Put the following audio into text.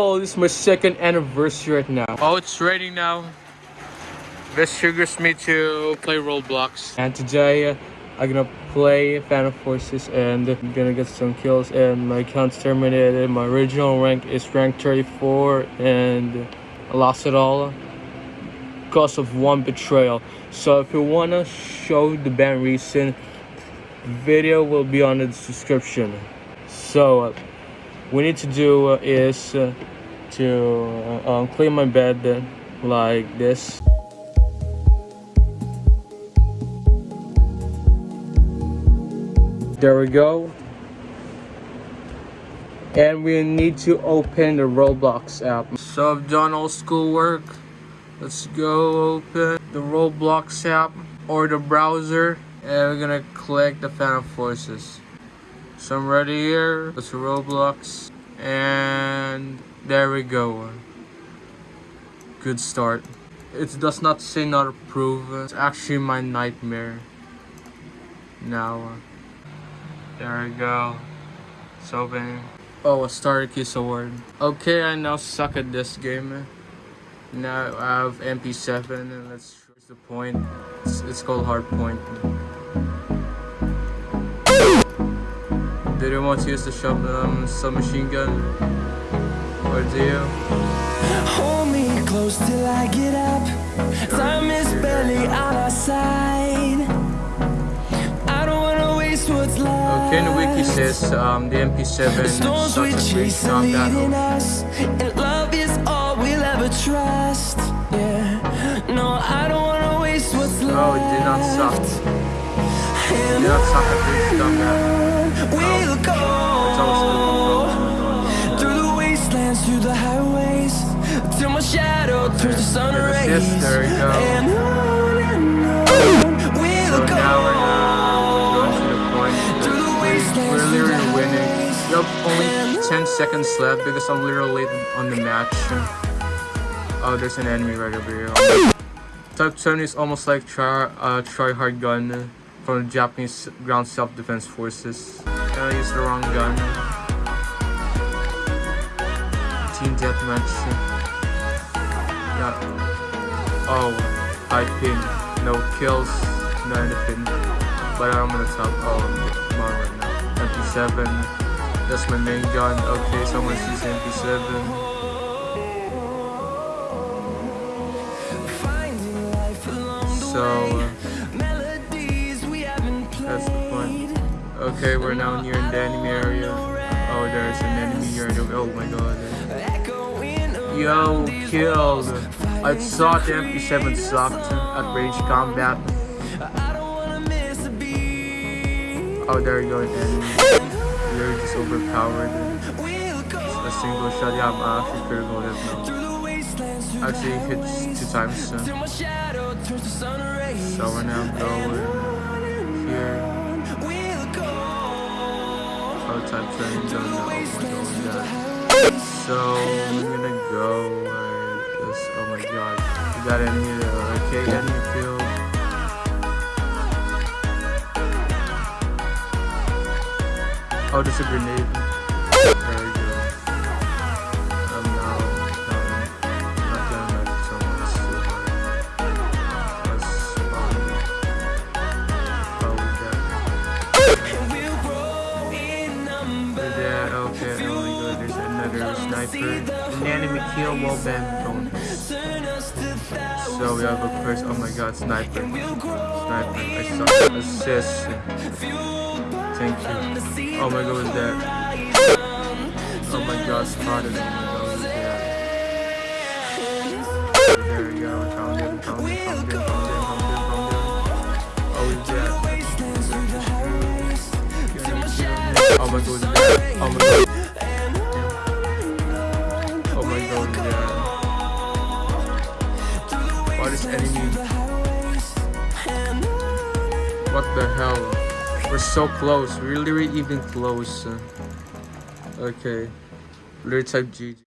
Oh, this is my second anniversary right now. Oh, it's raining now. This triggers me to play Roblox. And today, I'm gonna play Phantom Forces and I'm gonna get some kills and my account's terminated. My original rank is rank 34 and I lost it all because of one betrayal. So if you wanna show the ban reason, video will be on the description. So uh, we need to do is uh, to uh, um, clean my bed like this. There we go. And we need to open the Roblox app. So I've done all schoolwork. Let's go open the Roblox app or the browser. And we're gonna click the Phantom Forces. So I'm ready here. Let's Roblox. And there we go. Good start. It does not say not approved. It's actually my nightmare. Now. Uh, there we go. It's opening. Oh, a Star Kiss Award. Okay, I now suck at this game. Now I have MP7 and that's the point. It's, it's called Hard Point. Did you want to use the shop, um, submachine gun? Or do you? Hold me close till I get up Time is barely on our side I don't wanna waste what's left Okay, in the wiki says um, the MP7 is Storms we such a great chase are leading us And love is all we'll ever trust Yeah No, I don't wanna waste what's left Oh, it did not suck. It did not suck at this combat. We'll go Through the wastelands, through the highways Till my shadow turns to sun rays this, there we go. And on and on We'll go now we're going to the point. Through the wastelands, through the highways. Have only 10 seconds left because I'm literally late on the match. Oh, there's an enemy right over here. Type 7 is almost like try, uh, try hard gun from the Japanese ground self-defense forces. I used the wrong gun. Team deathmatch. Yeah. Oh, high pin. No kills, no anything. But I'm gonna top. Oh, I'm right now. MP7. That's my main gun. Okay, someone's using MP7. Finding life along the So, uh, Melodies we haven't that's the played. point. Okay, we're now near the enemy area. Oh, there's an enemy area. Oh my god. Yo, killed. I thought the MP7 sucked at range combat. Oh, there you go, enemy. You're just overpowered. We'll A single shot. Yeah, I'm actually critical hit now. Actually hits two times. Till So, my shadow turns to sun rays. so we're now going here. Type zone the. Oh. So I'm gonna go like this. Oh my god. We got there. Okay, enemy killed. Oh, there's a grenade. An enemy kill while banned bonus. So we have a first. Oh my god, sniper. Sniper. I saw assist. Thank you. Oh my god, what's that? Oh my god, spotted. Oh my god, what's that? Oh, my god? Oh my god. That? What is enemy? What the hell? We're so close. We're literally even close. Okay. Literally type GG.